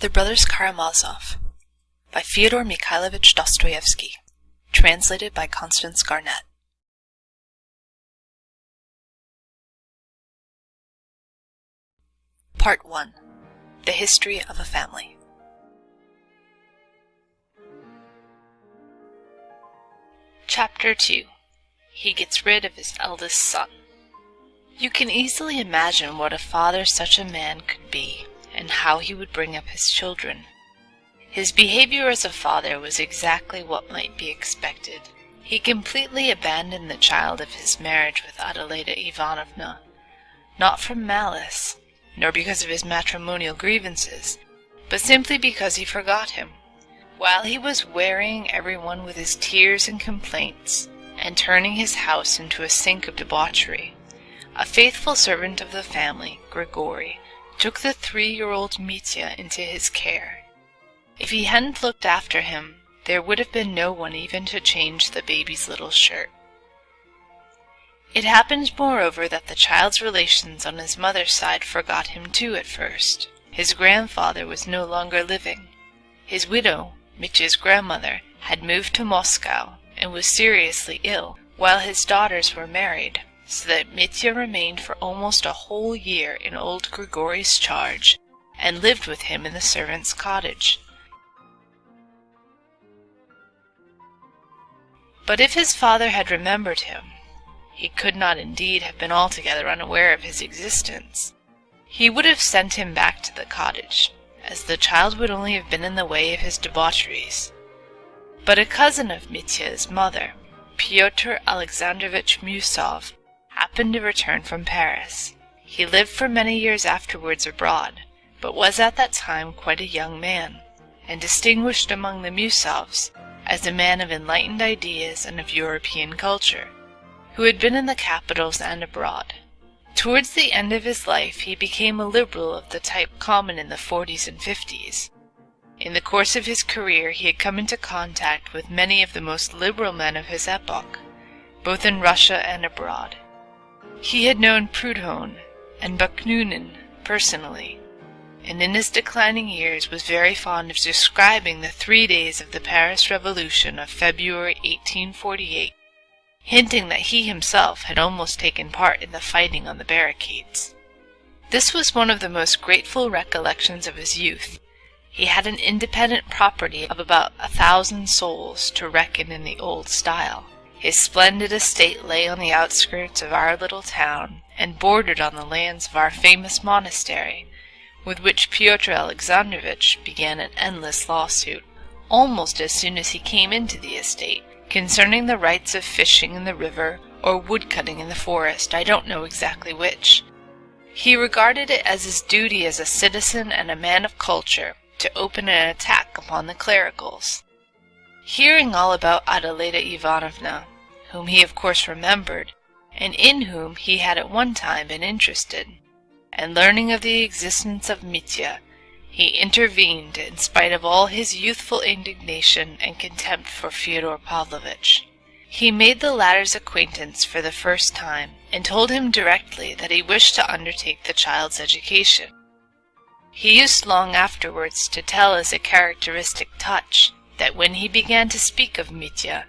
The Brothers Karamazov by Fyodor Mikhailovich Dostoevsky. Translated by Constance Garnett. Part 1 The History of a Family. Chapter 2 He Gets Rid of His Eldest Son. You can easily imagine what a father such a man could be and how he would bring up his children. His behavior as a father was exactly what might be expected. He completely abandoned the child of his marriage with Adelaida Ivanovna, not from malice, nor because of his matrimonial grievances, but simply because he forgot him. While he was wearying everyone with his tears and complaints, and turning his house into a sink of debauchery, a faithful servant of the family, Grigory, took the three-year-old Mitya into his care. If he hadn't looked after him, there would have been no one even to change the baby's little shirt. It happened, moreover, that the child's relations on his mother's side forgot him too at first. His grandfather was no longer living. His widow, Mitya's grandmother, had moved to Moscow and was seriously ill, while his daughters were married so that Mitya remained for almost a whole year in old Grigory's charge, and lived with him in the servant's cottage. But if his father had remembered him, he could not indeed have been altogether unaware of his existence. He would have sent him back to the cottage, as the child would only have been in the way of his debaucheries. But a cousin of Mitya's mother, Pyotr Alexandrovitch Miusov, happened to return from Paris. He lived for many years afterwards abroad, but was at that time quite a young man, and distinguished among the Miusovs as a man of enlightened ideas and of European culture, who had been in the capitals and abroad. Towards the end of his life he became a liberal of the type common in the 40s and 50s. In the course of his career he had come into contact with many of the most liberal men of his epoch, both in Russia and abroad. He had known Proudhon and Bakunin personally, and in his declining years was very fond of describing the three days of the Paris Revolution of February 1848, hinting that he himself had almost taken part in the fighting on the barricades. This was one of the most grateful recollections of his youth. He had an independent property of about a thousand souls to reckon in the old style. His splendid estate lay on the outskirts of our little town, and bordered on the lands of our famous monastery, with which Pyotr Alexandrovitch began an endless lawsuit, almost as soon as he came into the estate, concerning the rights of fishing in the river or woodcutting in the forest, I don't know exactly which. He regarded it as his duty as a citizen and a man of culture to open an attack upon the clericals. Hearing all about Adelaida Ivanovna, whom he of course remembered, and in whom he had at one time been interested, and learning of the existence of Mitya, he intervened in spite of all his youthful indignation and contempt for Fyodor Pavlovitch. He made the latter's acquaintance for the first time, and told him directly that he wished to undertake the child's education. He used long afterwards to tell as a characteristic touch that when he began to speak of Mitya,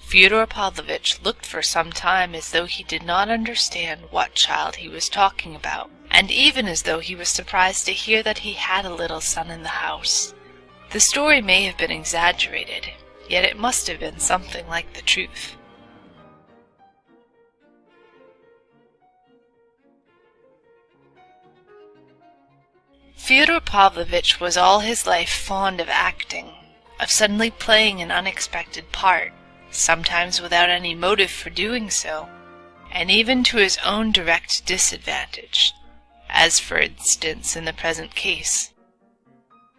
Fyodor Pavlovitch looked for some time as though he did not understand what child he was talking about, and even as though he was surprised to hear that he had a little son in the house. The story may have been exaggerated, yet it must have been something like the truth. Fyodor Pavlovitch was all his life fond of acting, of suddenly playing an unexpected part, sometimes without any motive for doing so, and even to his own direct disadvantage, as for instance in the present case.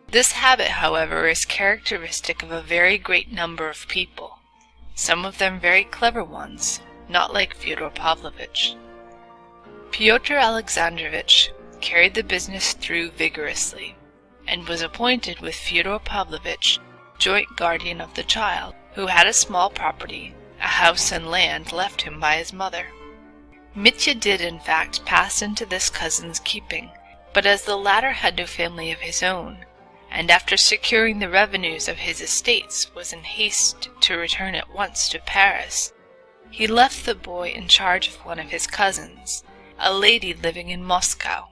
This habit, however, is characteristic of a very great number of people, some of them very clever ones, not like Fyodor Pavlovitch. Pyotr Alexandrovitch carried the business through vigorously, and was appointed with Fyodor Pavlovitch joint guardian of the child, who had a small property, a house and land left him by his mother. Mitya did in fact pass into this cousin's keeping, but as the latter had no family of his own, and after securing the revenues of his estates was in haste to return at once to Paris. He left the boy in charge of one of his cousins, a lady living in Moscow.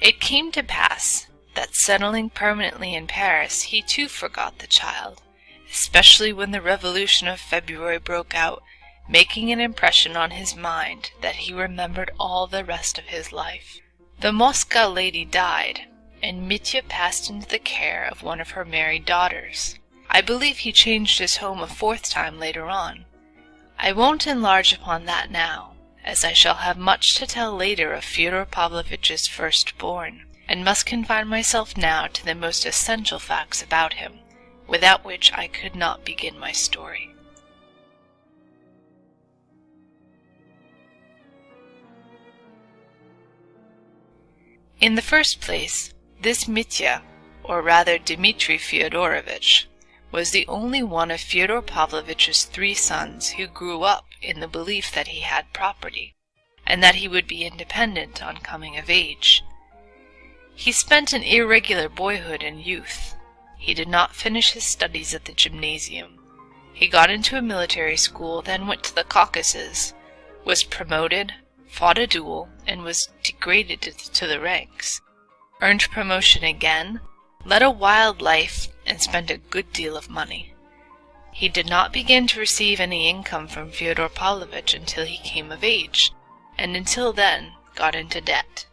It came to pass that settling permanently in Paris he too forgot the child, especially when the revolution of February broke out, making an impression on his mind that he remembered all the rest of his life. The Moscow lady died, and Mitya passed into the care of one of her married daughters. I believe he changed his home a fourth time later on. I won't enlarge upon that now, as I shall have much to tell later of Fyodor Pavlovitch's firstborn, and must confine myself now to the most essential facts about him, without which I could not begin my story. In the first place, this Mitya, or rather Dmitri Fyodorovitch, was the only one of Fyodor Pavlovitch's three sons who grew up in the belief that he had property, and that he would be independent on coming of age. He spent an irregular boyhood and youth. He did not finish his studies at the gymnasium. He got into a military school, then went to the Caucasus, was promoted, fought a duel, and was degraded to the ranks earned promotion again, led a wild life, and spent a good deal of money. He did not begin to receive any income from Fyodor Pavlovitch until he came of age, and until then got into debt.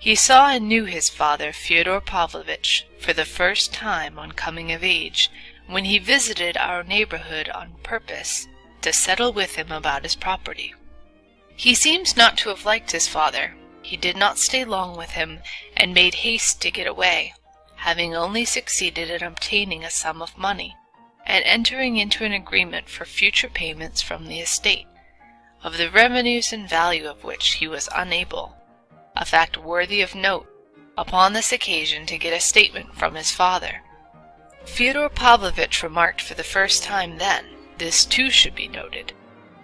He saw and knew his father, Fyodor Pavlovitch, for the first time on coming of age, when he visited our neighborhood on purpose to settle with him about his property. He seems not to have liked his father, he did not stay long with him, and made haste to get away, having only succeeded in obtaining a sum of money, and entering into an agreement for future payments from the estate, of the revenues and value of which he was unable, a fact worthy of note, upon this occasion to get a statement from his father. Fyodor Pavlovitch remarked for the first time then, this too should be noted,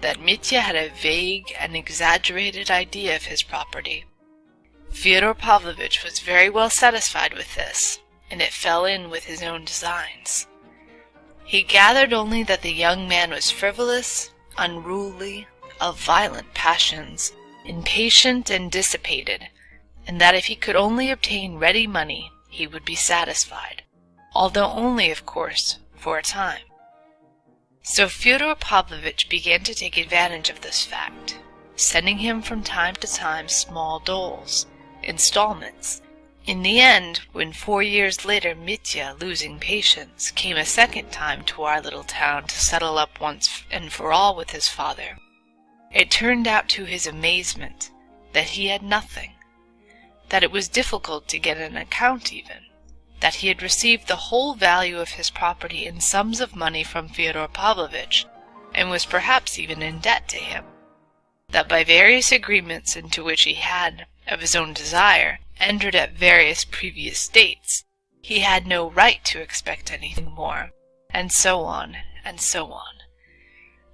that Mitya had a vague and exaggerated idea of his property, Fyodor Pavlovitch was very well satisfied with this, and it fell in with his own designs. He gathered only that the young man was frivolous, unruly, of violent passions, impatient and dissipated, and that if he could only obtain ready money he would be satisfied, although only, of course, for a time. So Fyodor Pavlovitch began to take advantage of this fact, sending him from time to time small doles, installments. In the end, when four years later Mitya, losing patience, came a second time to our little town to settle up once and for all with his father, it turned out to his amazement that he had nothing, that it was difficult to get an account even, that he had received the whole value of his property in sums of money from Fyodor Pavlovitch, and was perhaps even in debt to him, that by various agreements into which he had, of his own desire, entered at various previous dates, he had no right to expect anything more, and so on, and so on.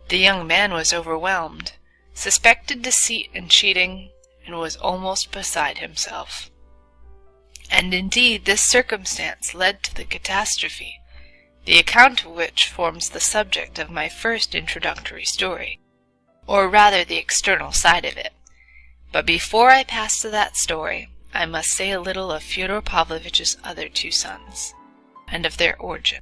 The young man was overwhelmed, suspected deceit and cheating, and was almost beside himself. And indeed this circumstance led to the catastrophe, the account of which forms the subject of my first introductory story, or rather the external side of it. But before I pass to that story, I must say a little of Fyodor Pavlovitch's other two sons, and of their origin.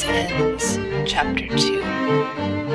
This ends chapter 2.